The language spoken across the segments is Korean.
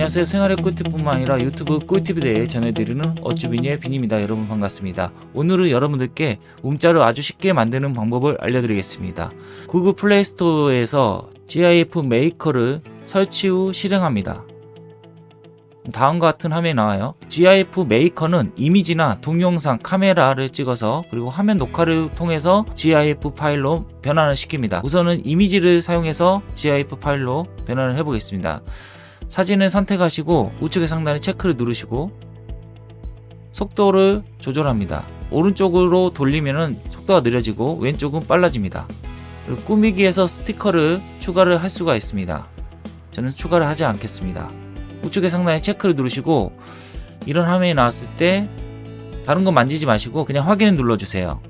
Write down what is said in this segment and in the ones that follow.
안녕하세요. 생활의 꿀팁뿐만 아니라 유튜브 꿀팁에 대해 전해드리는 어쭈비니의 빈입니다. 여러분 반갑습니다. 오늘은 여러분들께 움짤을 아주 쉽게 만드는 방법을 알려드리겠습니다. 구글 플레이스토어에서 GIF Maker를 설치 후 실행합니다. 다음과 같은 화면이 나와요. GIF Maker는 이미지나 동영상 카메라를 찍어서 그리고 화면 녹화를 통해서 GIF 파일로 변환을 시킵니다. 우선은 이미지를 사용해서 GIF 파일로 변환을 해 보겠습니다 사진을 선택하시고 우측의 상단에 체크를 누르시고 속도를 조절합니다. 오른쪽으로 돌리면 속도가 느려지고 왼쪽은 빨라집니다. 그리고 꾸미기에서 스티커를 추가를 할 수가 있습니다. 저는 추가를 하지 않겠습니다. 우측의 상단에 체크를 누르시고 이런 화면이 나왔을 때 다른 건 만지지 마시고 그냥 확인을 눌러주세요.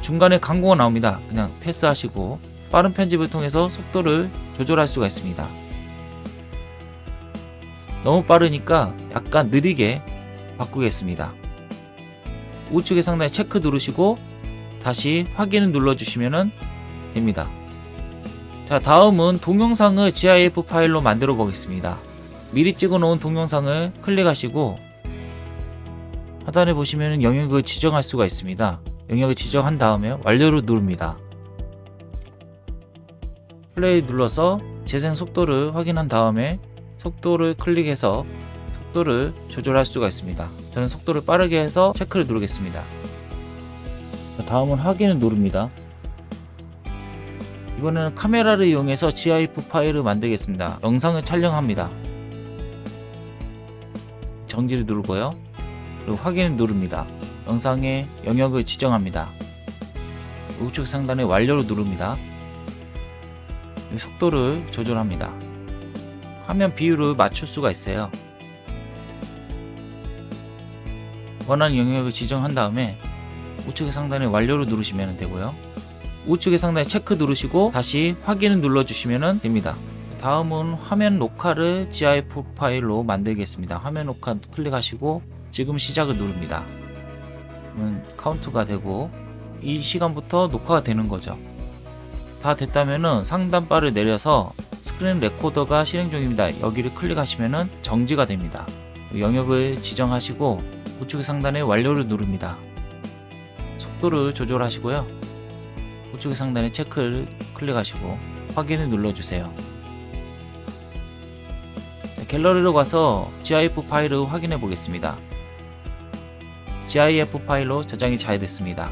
중간에 광고가 나옵니다. 그냥 패스하시고 빠른 편집을 통해서 속도를 조절할 수가 있습니다. 너무 빠르니까 약간 느리게 바꾸겠습니다. 우측의 상단에 체크 누르시고 다시 확인을 눌러주시면 됩니다. 자 다음은 동영상을 GIF 파일로 만들어 보겠습니다. 미리 찍어 놓은 동영상을 클릭하시고 하단에 보시면 영역을 지정할 수가 있습니다. 영역을 지정한 다음에 완료를 누릅니다. 플레이 눌러서 재생 속도를 확인한 다음에 속도를 클릭해서 속도를 조절할 수가 있습니다. 저는 속도를 빠르게 해서 체크를 누르겠습니다. 다음은 확인을 누릅니다. 이번에는 카메라를 이용해서 GIF 파일을 만들겠습니다. 영상을 촬영합니다. 정지를 누르고요. 그리고 확인을 누릅니다. 영상의 영역을 지정합니다. 우측 상단에 완료를 누릅니다. 속도를 조절합니다. 화면 비율을 맞출 수가 있어요. 원하는 영역을 지정한 다음에 우측의 상단에 완료를 누르시면 되고요. 우측의 상단에 체크 누르시고 다시 확인을 눌러주시면 됩니다. 다음은 화면 녹화를 GIF 파일로 만들겠습니다. 화면 녹화 클릭하시고 지금 시작을 누릅니다. 카운트가 되고 이 시간부터 녹화가 되는 거죠. 다 됐다면 상단바를 내려서 screen recorder가 실행 중입니다. 여기를 클릭하시면 정지가 됩니다. 영역을 지정하시고 우측 상단에 완료를 누릅니다. 속도를 조절하시고요. 우측 상단에 체크를 클릭하시고 확인을 눌러주세요. 갤러리로 가서 GIF 파일을 확인해 보겠습니다. GIF 파일로 저장이 잘 됐습니다.